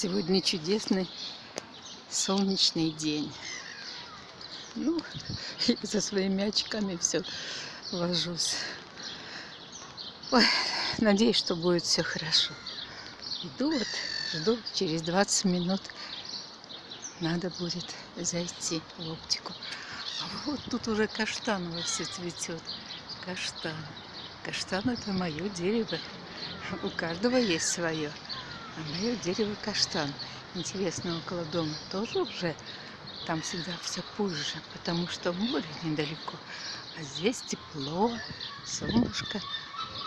Сегодня чудесный солнечный день. Ну, я за своими очками все вожусь. Ой, надеюсь, что будет все хорошо. Иду вот, жду, через 20 минут надо будет зайти в оптику. А вот тут уже каштановое все цветет. Каштан. Каштан это мое дерево. У каждого есть свое. А мое дерево каштан. Интересно, около дома тоже уже там всегда все позже, потому что море недалеко. А здесь тепло, солнышко.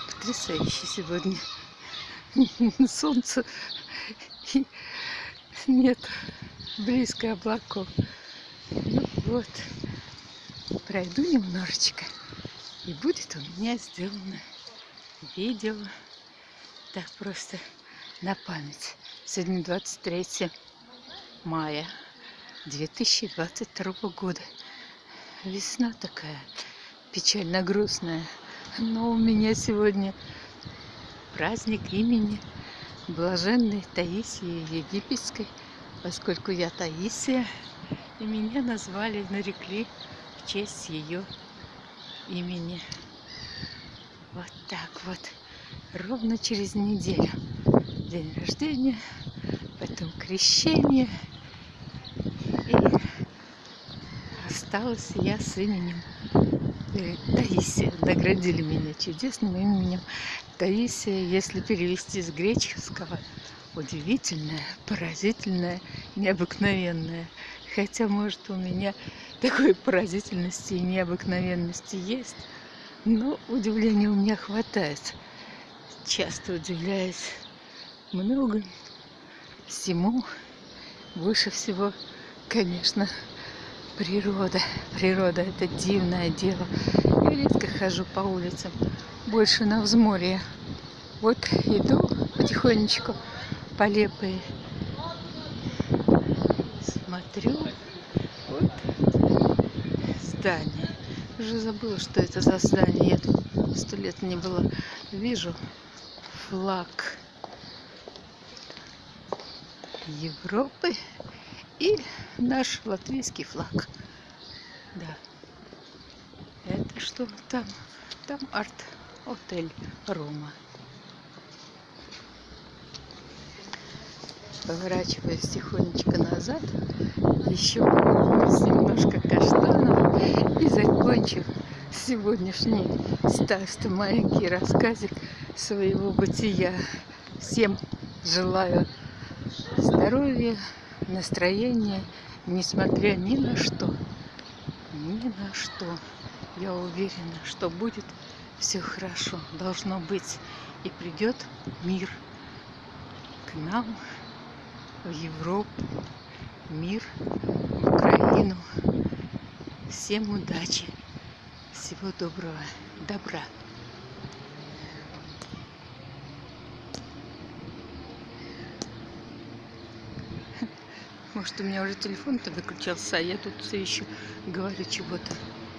Потрясающе сегодня. Солнце нет, близко облаков. Ну вот, пройду немножечко, и будет у меня сделано видео. Так просто на память. Сегодня 23 мая 2022 года. Весна такая печально грустная. Но у меня сегодня праздник имени Блаженной Таисии Египетской, поскольку я Таисия, и меня назвали, нарекли в честь ее имени. Вот так вот, ровно через неделю день рождения, потом крещение. И осталась я с именем э, Таисия. Наградили меня чудесным именем Таисия, если перевести с греческого. Удивительная, поразительная, необыкновенная. Хотя, может, у меня такой поразительности и необыкновенности есть, но удивления у меня хватает. Часто удивляюсь много всему. Выше всего, конечно, природа. Природа – это дивное дело. Я редко хожу по улицам, больше на взморье. Вот иду потихонечку по Лепой. Смотрю, вот здание. Уже забыла, что это за здание. Я тут сто лет не была. Вижу флаг Европы и наш латвийский флаг. Да. Это что там? Там арт-отель Рома. Поворачиваясь тихонечко назад, еще немножко каштанов и закончив сегодняшний старство маленький рассказик своего бытия. Всем желаю здоровья, настроения, несмотря ни на что, ни на что. Я уверена, что будет все хорошо, должно быть. И придет мир к нам, в Европу, мир, в Украину. Всем удачи, всего доброго, добра. Может, у меня уже телефон-то выключился, а я тут все еще говорю чего-то.